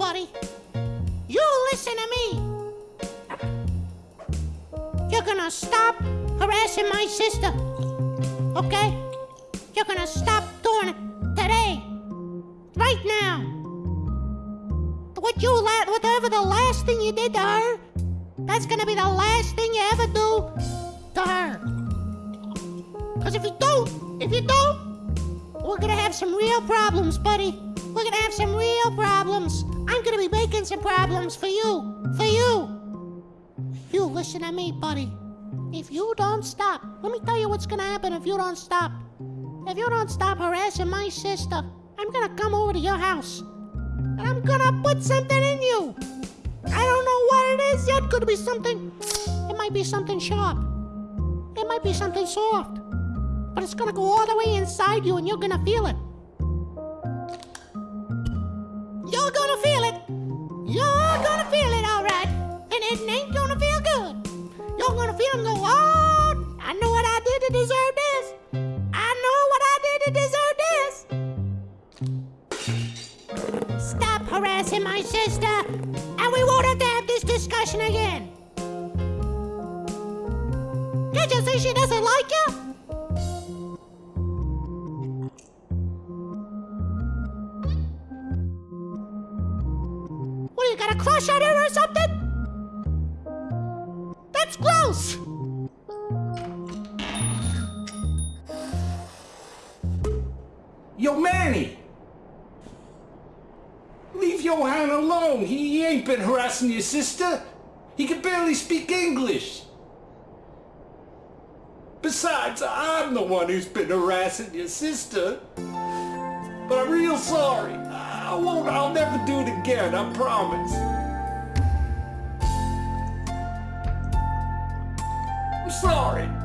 nobody. You listen to me. You're gonna stop harassing my sister, okay? You're gonna stop doing it today, right now. What you la- whatever the last thing you did to her, that's gonna be the last thing you ever do to her. Cause if you don't, if you don't, we're gonna have some real problems, buddy. We're gonna have some real problems. I'm gonna be making some problems for you. For you. You listen to me, buddy. If you don't stop, let me tell you what's gonna happen if you don't stop. If you don't stop harassing my sister, I'm gonna come over to your house. And I'm gonna put something in you. I don't know what it is yet. Could be something. It might be something sharp. It might be something soft. But it's gonna go all the way inside you and you're gonna feel it. Feel it. You're gonna feel it, alright. And it ain't gonna feel good. You're gonna feel and go, oh, I know what I did to deserve this. I know what I did to deserve this. Stop harassing my sister, and we won't have to have this discussion again. Can't you see she doesn't like you? Got a crush on her or something? That's gross! Yo, Manny! Leave Johan alone. He, he ain't been harassing your sister. He can barely speak English. Besides, I'm the one who's been harassing your sister. But I'm real sorry. I won't, I'll never do it again, I promise. I'm sorry.